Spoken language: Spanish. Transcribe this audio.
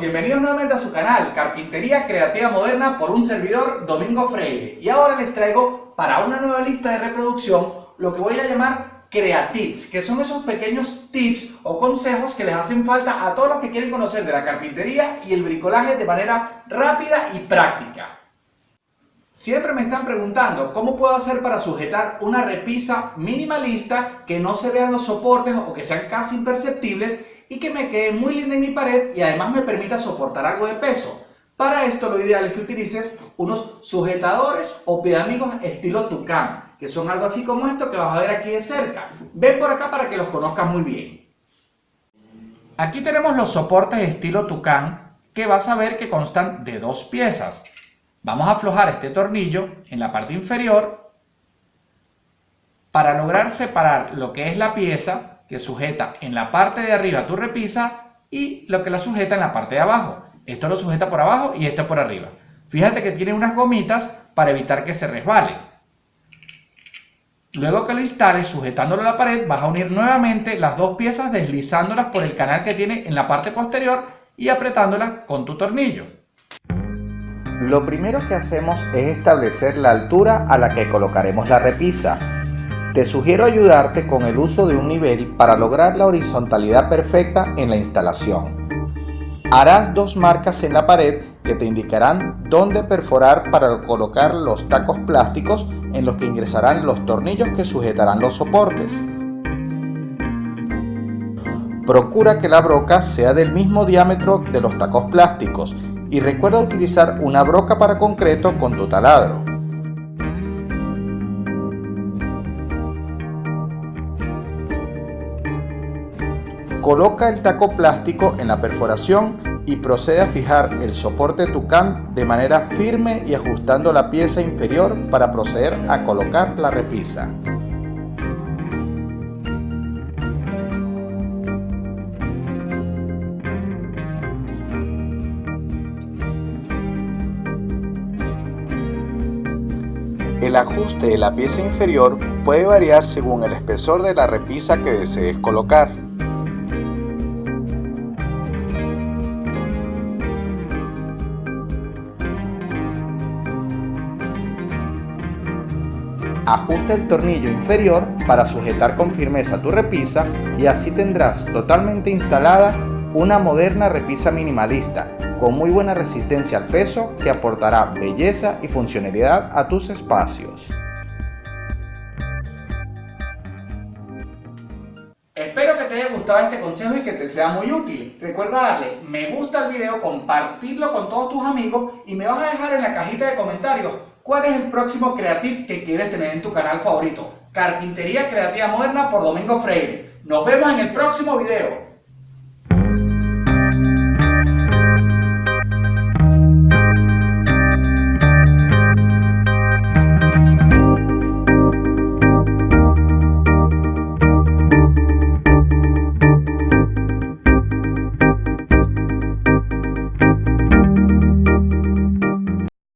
bienvenidos nuevamente a su canal Carpintería Creativa Moderna por un servidor Domingo Freire y ahora les traigo para una nueva lista de reproducción lo que voy a llamar Creatips, que son esos pequeños tips o consejos que les hacen falta a todos los que quieren conocer de la carpintería y el bricolaje de manera rápida y práctica. Siempre me están preguntando cómo puedo hacer para sujetar una repisa minimalista que no se vean los soportes o que sean casi imperceptibles y que me quede muy linda en mi pared y además me permita soportar algo de peso. Para esto lo ideal es que utilices unos sujetadores o piedamigos estilo Tucán, que son algo así como esto que vas a ver aquí de cerca. Ven por acá para que los conozcas muy bien. Aquí tenemos los soportes estilo Tucán que vas a ver que constan de dos piezas. Vamos a aflojar este tornillo en la parte inferior para lograr separar lo que es la pieza que sujeta en la parte de arriba tu repisa y lo que la sujeta en la parte de abajo. Esto lo sujeta por abajo y esto por arriba. Fíjate que tiene unas gomitas para evitar que se resbale. Luego que lo instales sujetándolo a la pared vas a unir nuevamente las dos piezas deslizándolas por el canal que tiene en la parte posterior y apretándolas con tu tornillo. Lo primero que hacemos es establecer la altura a la que colocaremos la repisa te sugiero ayudarte con el uso de un nivel para lograr la horizontalidad perfecta en la instalación. Harás dos marcas en la pared que te indicarán dónde perforar para colocar los tacos plásticos en los que ingresarán los tornillos que sujetarán los soportes. Procura que la broca sea del mismo diámetro de los tacos plásticos y recuerda utilizar una broca para concreto con tu taladro. Coloca el taco plástico en la perforación y procede a fijar el soporte tucán de manera firme y ajustando la pieza inferior para proceder a colocar la repisa. El ajuste de la pieza inferior puede variar según el espesor de la repisa que desees colocar. Ajusta el tornillo inferior para sujetar con firmeza tu repisa y así tendrás totalmente instalada una moderna repisa minimalista con muy buena resistencia al peso que aportará belleza y funcionalidad a tus espacios. Espero que te haya gustado este consejo y que te sea muy útil. Recuerda darle me gusta al video, compartirlo con todos tus amigos y me vas a dejar en la cajita de comentarios ¿Cuál es el próximo creative que quieres tener en tu canal favorito? Carpintería Creativa Moderna por Domingo Freire. Nos vemos en el próximo video.